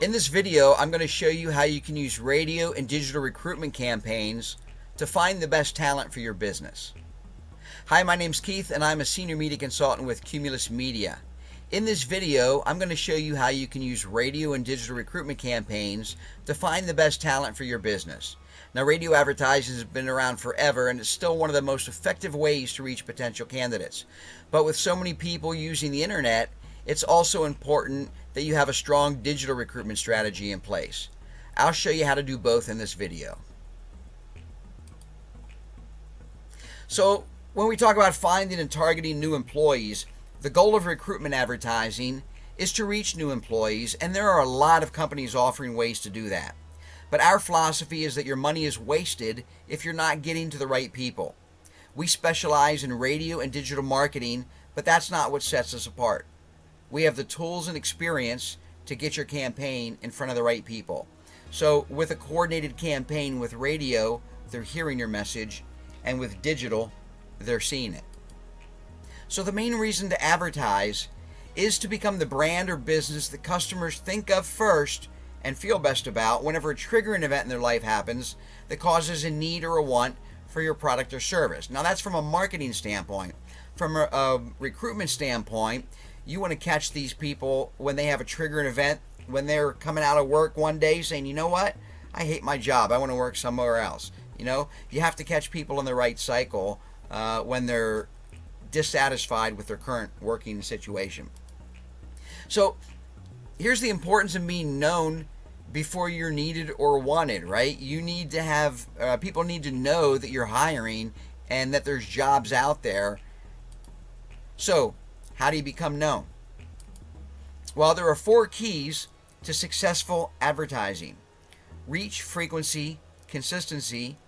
In this video, I'm going to show you how you can use radio and digital recruitment campaigns to find the best talent for your business. Hi, my name's Keith and I'm a senior media consultant with Cumulus Media. In this video, I'm going to show you how you can use radio and digital recruitment campaigns to find the best talent for your business. Now, radio advertising has been around forever and it's still one of the most effective ways to reach potential candidates. But with so many people using the internet, it's also important that you have a strong digital recruitment strategy in place. I'll show you how to do both in this video. So when we talk about finding and targeting new employees, the goal of recruitment advertising is to reach new employees, and there are a lot of companies offering ways to do that. But our philosophy is that your money is wasted if you're not getting to the right people. We specialize in radio and digital marketing, but that's not what sets us apart. We have the tools and experience to get your campaign in front of the right people. So, with a coordinated campaign with radio, they're hearing your message, and with digital, they're seeing it. So, the main reason to advertise is to become the brand or business that customers think of first and feel best about whenever a triggering event in their life happens that causes a need or a want for your product or service. Now, that's from a marketing standpoint. From a, a recruitment standpoint, you want to catch these people when they have a triggering event, when they're coming out of work one day saying, you know what, I hate my job, I want to work somewhere else. You know, you have to catch people in the right cycle uh, when they're dissatisfied with their current working situation. So, here's the importance of being known before you're needed or wanted, right? You need to have, uh, people need to know that you're hiring and that there's jobs out there. So, how do you become known? Well, there are four keys to successful advertising reach, frequency, consistency,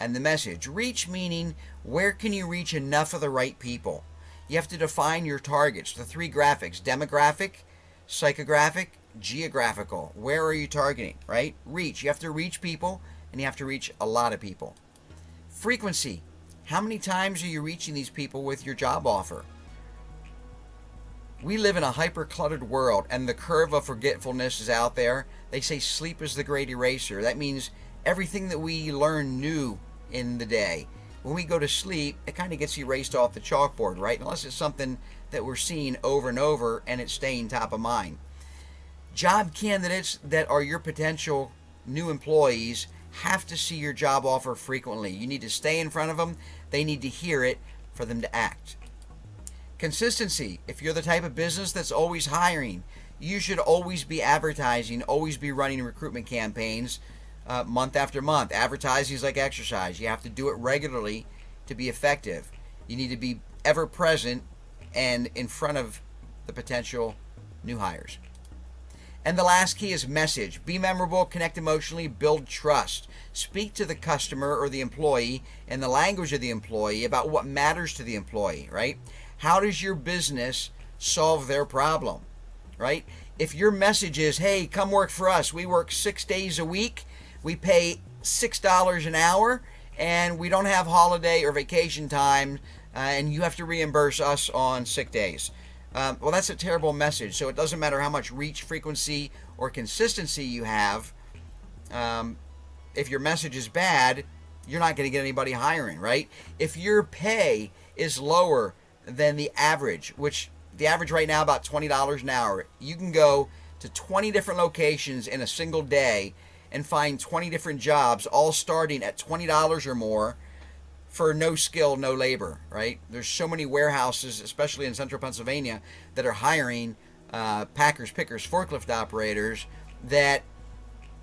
and the message. Reach meaning where can you reach enough of the right people? You have to define your targets, the three graphics demographic, psychographic, geographical. Where are you targeting, right? Reach. You have to reach people and you have to reach a lot of people. Frequency. How many times are you reaching these people with your job offer? We live in a hyper cluttered world, and the curve of forgetfulness is out there. They say sleep is the great eraser. That means everything that we learn new in the day, when we go to sleep, it kind of gets erased off the chalkboard, right? Unless it's something that we're seeing over and over and it's staying top of mind. Job candidates that are your potential new employees have to see your job offer frequently. You need to stay in front of them, they need to hear it for them to act. Consistency. If you're the type of business that's always hiring, you should always be advertising, always be running recruitment campaigns uh, month after month. Advertising is like exercise. You have to do it regularly to be effective. You need to be ever present and in front of the potential new hires. And the last key is message. Be memorable, connect emotionally, build trust. Speak to the customer or the employee in the language of the employee about what matters to the employee, right? How does your business solve their problem? Right? If your message is, hey, come work for us, we work six days a week, we pay $6 an hour, and we don't have holiday or vacation time, uh, and you have to reimburse us on sick days. Um, well, that's a terrible message. So it doesn't matter how much reach, frequency, or consistency you have. Um, if your message is bad, you're not going to get anybody hiring, right? If your pay is lower than the average, which the average right now about $20 an hour. You can go to 20 different locations in a single day and find 20 different jobs all starting at $20 or more for no skill, no labor, right? There's so many warehouses, especially in central Pennsylvania, that are hiring uh, packers, pickers, forklift operators that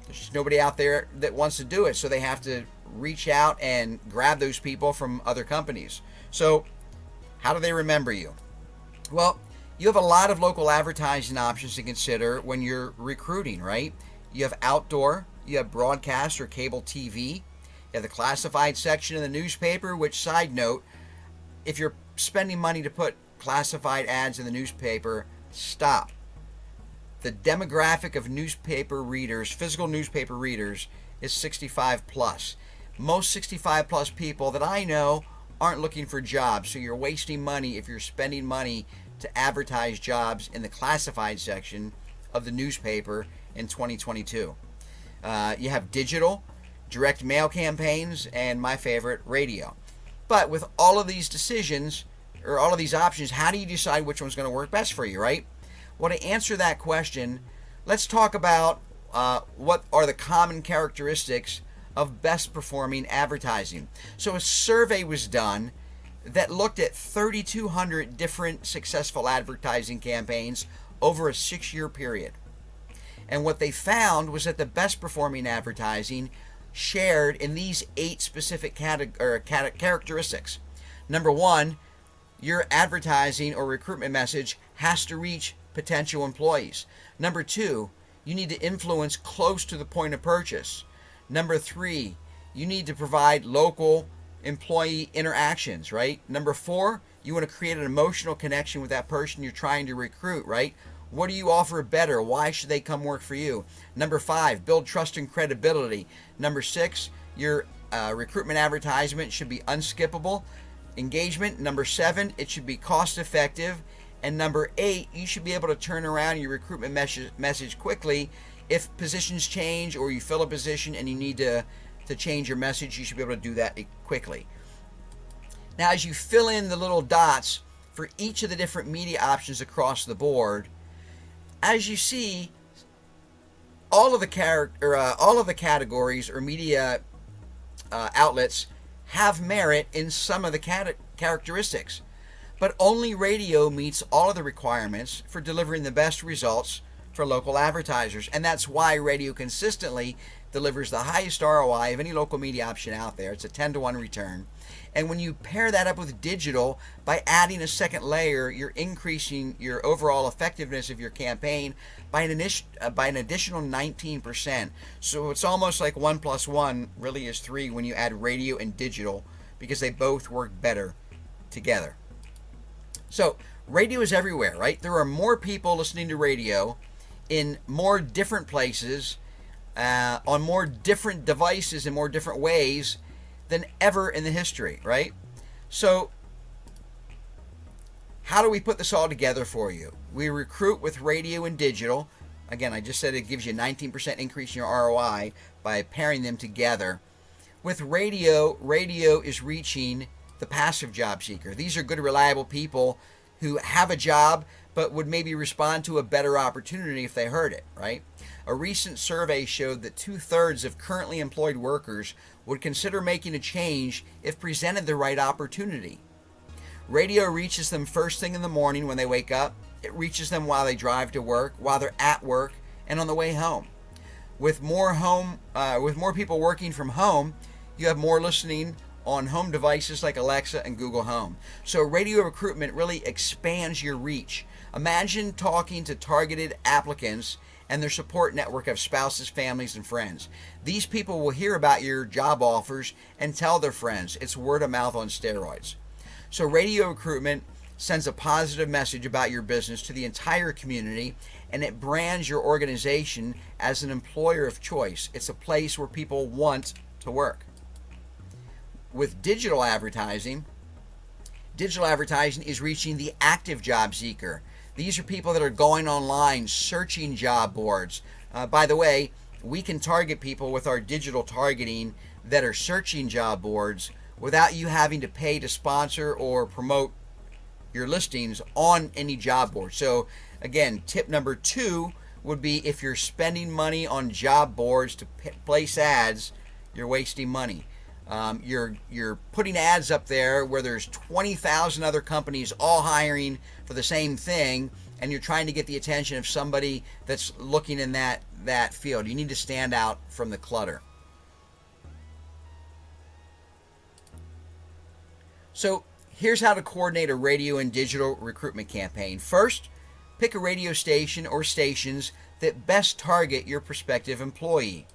there's just nobody out there that wants to do it. So they have to reach out and grab those people from other companies. So how do they remember you? Well, you have a lot of local advertising options to consider when you're recruiting, right? You have outdoor, you have broadcast or cable TV, you have the classified section of the newspaper, which, side note, if you're spending money to put classified ads in the newspaper, stop. The demographic of newspaper readers, physical newspaper readers, is 65 plus. Most 65 plus people that I know aren't looking for jobs. So you're wasting money if you're spending money to advertise jobs in the classified section of the newspaper in 2022. Uh, you have digital, direct mail campaigns, and my favorite, radio. But with all of these decisions, or all of these options, how do you decide which one's going to work best for you, right? Well, to answer that question, let's talk about uh, what are the common characteristics of best performing advertising. So, a survey was done that looked at 3,200 different successful advertising campaigns over a six year period. And what they found was that the best performing advertising shared in these eight specific characteristics. Number one, your advertising or recruitment message has to reach potential employees. Number two, you need to influence close to the point of purchase. Number three, you need to provide local employee interactions, right? Number four, you want to create an emotional connection with that person you're trying to recruit, right? What do you offer better? Why should they come work for you? Number five, build trust and credibility. Number six, your uh, recruitment advertisement should be unskippable. Engagement. Number seven, it should be cost effective. And number eight, you should be able to turn around your recruitment message, message quickly. If positions change or you fill a position and you need to to change your message, you should be able to do that quickly. Now, as you fill in the little dots for each of the different media options across the board, as you see, all of the character, uh, all of the categories or media uh, outlets have merit in some of the cat- characteristics, but only radio meets all of the requirements for delivering the best results for local advertisers, and that's why radio consistently delivers the highest ROI of any local media option out there. It's a 10 to 1 return. And when you pair that up with digital by adding a second layer, you're increasing your overall effectiveness of your campaign by an, uh, by an additional 19%. So it's almost like 1 plus 1 really is 3 when you add radio and digital because they both work better together. So radio is everywhere, right? There are more people listening to radio in more different places uh, on more different devices in more different ways than ever in the history, right? So, how do we put this all together for you? We recruit with radio and digital. Again, I just said it gives you a 19% increase in your ROI by pairing them together. With radio, radio is reaching the passive job seeker. These are good, reliable people who have a job but would maybe respond to a better opportunity if they heard it, right? A recent survey showed that two thirds of currently employed workers would consider making a change if presented the right opportunity. Radio reaches them first thing in the morning when they wake up, it reaches them while they drive to work, while they're at work, and on the way home. With more home, uh, with more people working from home, you have more listening on home devices like Alexa and Google Home. So radio recruitment really expands your reach. Imagine talking to targeted applicants and their support network of spouses, families, and friends. These people will hear about your job offers and tell their friends. It's word of mouth on steroids. So, radio recruitment sends a positive message about your business to the entire community and it brands your organization as an employer of choice. It's a place where people want to work with digital advertising, digital advertising is reaching the active job seeker. These are people that are going online, searching job boards. Uh, by the way, we can target people with our digital targeting that are searching job boards without you having to pay to sponsor or promote your listings on any job board. So, again, tip number two would be if you're spending money on job boards to place ads, you're wasting money. Um, you're you're putting ads up there where there's 20,000 other companies all hiring for the same thing, and you're trying to get the attention of somebody that's looking in that that field. You need to stand out from the clutter. So here's how to coordinate a radio and digital recruitment campaign. First, pick a radio station or stations that best target your prospective employee.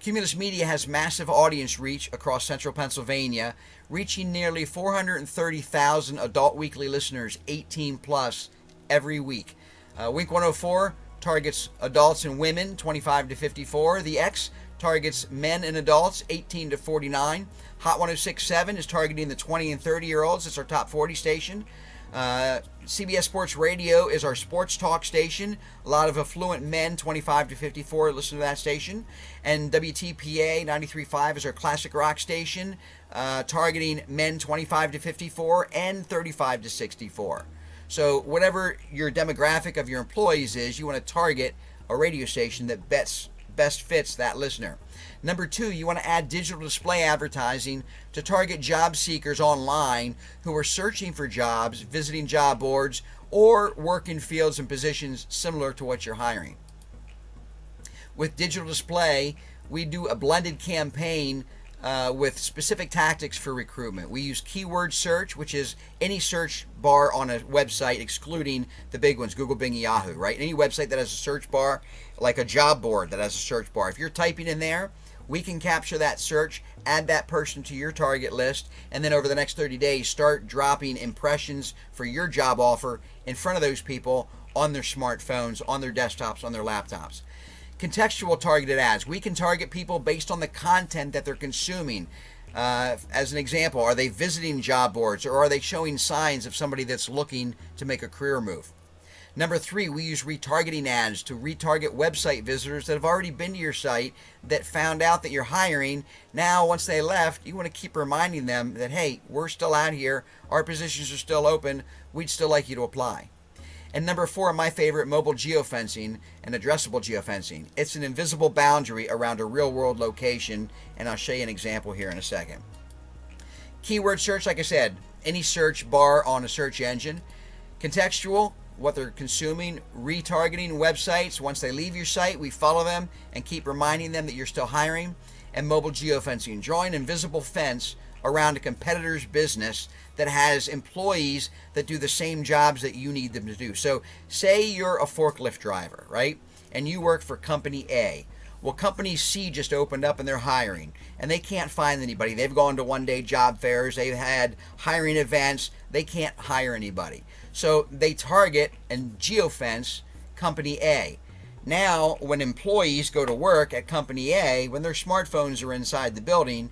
Cumulus Media has massive audience reach across central Pennsylvania, reaching nearly 430,000 adult weekly listeners, 18 plus, every week. Uh, Wink 104 targets adults and women, 25 to 54. The X targets men and adults, 18 to 49. Hot 1067 is targeting the 20 and 30 year olds. It's our top 40 station. Uh, CBS Sports Radio is our sports talk station. A lot of affluent men, 25 to 54, listen to that station. And WTPA 93.5 is our classic rock station, uh, targeting men 25 to 54 and 35 to 64. So, whatever your demographic of your employees is, you want to target a radio station that best, best fits that listener. Number two, you want to add digital display advertising to target job seekers online who are searching for jobs, visiting job boards, or work in fields and positions similar to what you're hiring. With digital display, we do a blended campaign uh, with specific tactics for recruitment. We use keyword search, which is any search bar on a website, excluding the big ones, Google, Bing, Yahoo, right? Any website that has a search bar, like a job board that has a search bar. If you're typing in there, we can capture that search, add that person to your target list, and then over the next 30 days, start dropping impressions for your job offer in front of those people on their smartphones, on their desktops, on their laptops. Contextual targeted ads. We can target people based on the content that they're consuming. Uh, as an example, are they visiting job boards or are they showing signs of somebody that's looking to make a career move? Number three, we use retargeting ads to retarget website visitors that have already been to your site that found out that you're hiring. Now, once they left, you want to keep reminding them that, hey, we're still out here, our positions are still open, we'd still like you to apply. And number four, my favorite, mobile geofencing and addressable geofencing. It's an invisible boundary around a real world location, and I'll show you an example here in a second. Keyword search, like I said, any search bar on a search engine. Contextual, what they're consuming, retargeting websites. Once they leave your site, we follow them and keep reminding them that you're still hiring. And mobile geofencing, drawing invisible fence around a competitor's business that has employees that do the same jobs that you need them to do. So, say you're a forklift driver, right? And you work for company A. Well, company C just opened up and they're hiring, and they can't find anybody. They've gone to one day job fairs, they've had hiring events, they can't hire anybody. So they target and geofence company A. Now, when employees go to work at company A, when their smartphones are inside the building,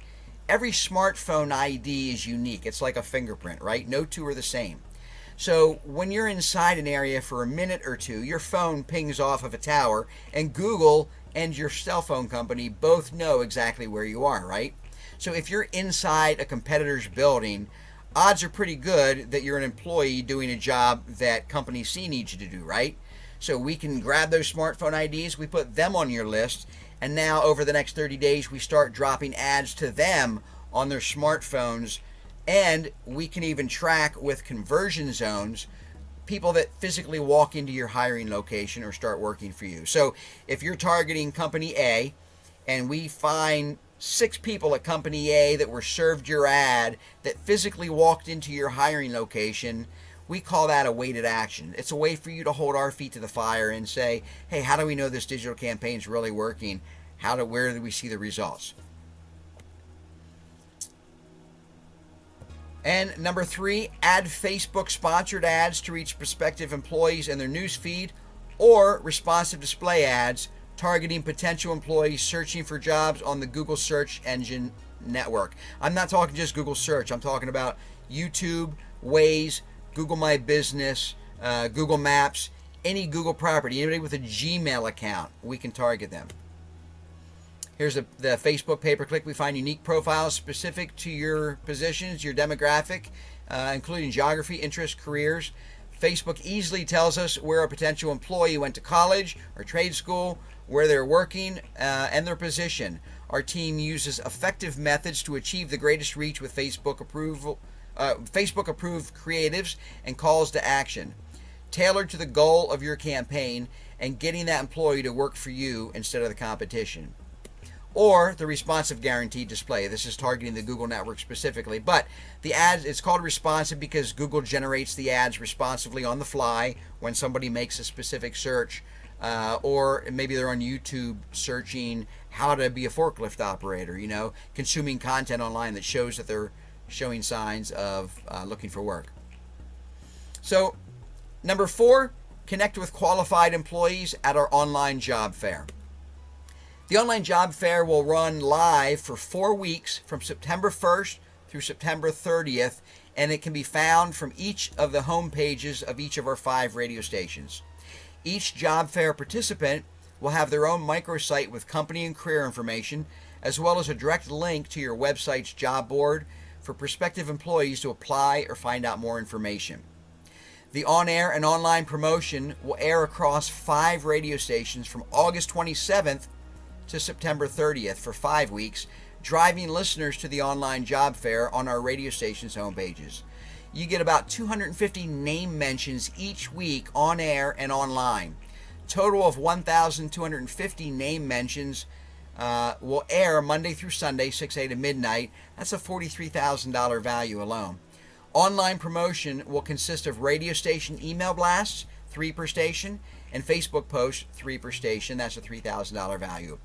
every smartphone ID is unique. It's like a fingerprint, right? No two are the same. So when you're inside an area for a minute or two, your phone pings off of a tower, and Google and your cell phone company both know exactly where you are, right? So if you're inside a competitor's building, odds are pretty good that you're an employee doing a job that company C needs you to do, right? So we can grab those smartphone IDs, we put them on your list, and now over the next 30 days, we start dropping ads to them on their smartphones, and we can even track with conversion zones people that physically walk into your hiring location or start working for you. So if you're targeting company A and we find six people at company A that were served your ad that physically walked into your hiring location, we call that a weighted action. It's a way for you to hold our feet to the fire and say, hey, how do we know this digital campaign is really working? How do where do we see the results? And number three, add Facebook sponsored ads to reach prospective employees in their news feed or responsive display ads targeting potential employees searching for jobs on the Google search engine network. I'm not talking just Google search, I'm talking about YouTube, Waze, Google My Business, uh, Google Maps, any Google property, anybody with a Gmail account, we can target them. Here's a, the Facebook pay per click. We find unique profiles specific to your positions, your demographic, uh, including geography, interests, careers. Facebook easily tells us where a potential employee went to college or trade school, where they're working, uh, and their position. Our team uses effective methods to achieve the greatest reach with Facebook approval, uh, Facebook approved creatives and calls to action, tailored to the goal of your campaign and getting that employee to work for you instead of the competition. Or the responsive guaranteed display. This is targeting the Google network specifically, but the ads it's called responsive because Google generates the ads responsively on the fly when somebody makes a specific search uh, or maybe they're on YouTube searching how to be a forklift operator, you know, consuming content online that shows that they're showing signs of uh, looking for work. So, number four, connect with qualified employees at our online job fair. The online job fair will run live for four weeks from September 1st through September 30th and it can be found from each of the home pages of each of our five radio stations. Each job fair participant will have their own microsite with company and career information, as well as a direct link to your website's job board for prospective employees to apply or find out more information. The on air and online promotion will air across five radio stations from August 27th to September 30th for five weeks, driving listeners to the online job fair on our radio station's homepages. You get about 250 name mentions each week on air and online. Total of 1,250 name mentions uh, will air Monday through Sunday, 6 a to midnight. That's a $43,000 value alone. Online promotion will consist of radio station email blasts, three per station, and Facebook posts, three per station. That's a $3,000 value.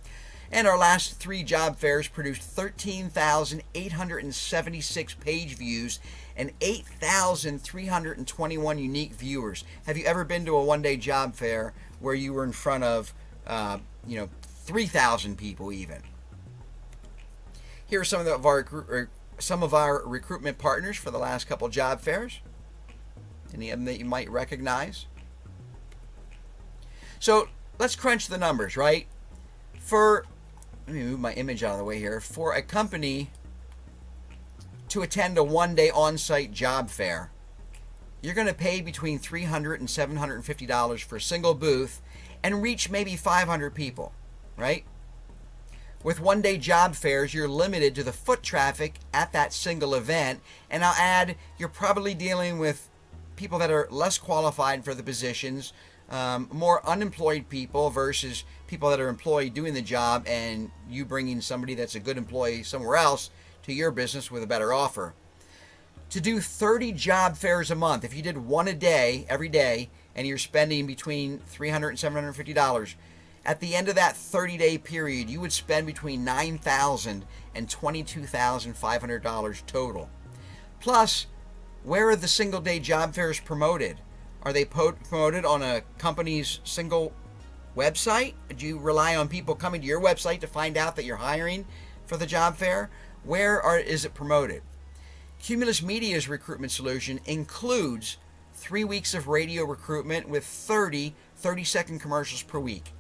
And our last three job fairs produced 13,876 page views and 8,321 unique viewers. Have you ever been to a one day job fair where you were in front of, uh, you know, 3,000 people even? Here are some of our some of our recruitment partners for the last couple job fairs. Any of them that you might recognize? So let's crunch the numbers, right? For, let me move my image out of the way here. For a company to attend a one day on site job fair, you're going to pay between $300 and $750 for a single booth and reach maybe 500 people, right? With one day job fairs, you're limited to the foot traffic at that single event. And I'll add, you're probably dealing with people that are less qualified for the positions, um, more unemployed people versus people that are employed doing the job, and you bringing somebody that's a good employee somewhere else to your business with a better offer. To do 30 job fairs a month, if you did one a day, every day, and you're spending between $300 and $750, at the end of that 30 day period, you would spend between $9,000 and $22,500 total. Plus, where are the single day job fairs promoted? Are they promoted on a company's single website? Do you rely on people coming to your website to find out that you're hiring for the job fair? Where are, is it promoted? Cumulus Media's recruitment solution includes three weeks of radio recruitment with 30 30 second commercials per week.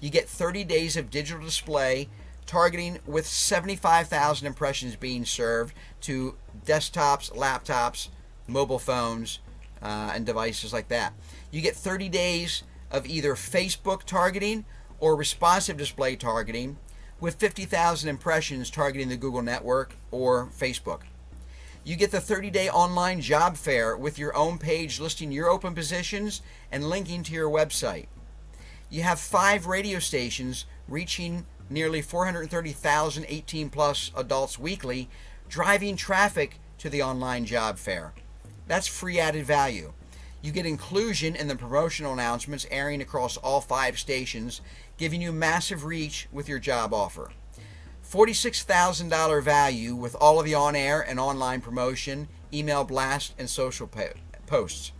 You get 30 days of digital display targeting with 75,000 impressions being served to desktops, laptops, mobile phones, uh, and devices like that. You get 30 days of either Facebook targeting or responsive display targeting with 50,000 impressions targeting the Google network or Facebook. You get the 30 day online job fair with your own page listing your open positions and linking to your website you have five radio stations reaching nearly 430,000 18 plus adults weekly, driving traffic to the online job fair. That's free added value. You get inclusion in the promotional announcements airing across all five stations, giving you massive reach with your job offer. $46,000 value with all of the on air and online promotion, email blast, and social posts.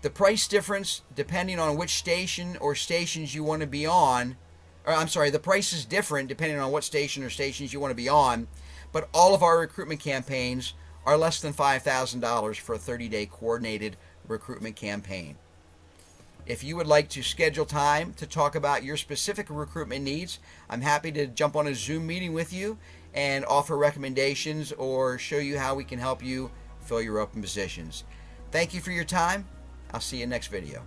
The price difference, depending on which station or stations you want to be on, or I'm sorry, the price is different depending on what station or stations you want to be on, but all of our recruitment campaigns are less than $5,000 for a 30 day coordinated recruitment campaign. If you would like to schedule time to talk about your specific recruitment needs, I'm happy to jump on a Zoom meeting with you and offer recommendations or show you how we can help you fill your open positions. Thank you for your time. I'll see you next video.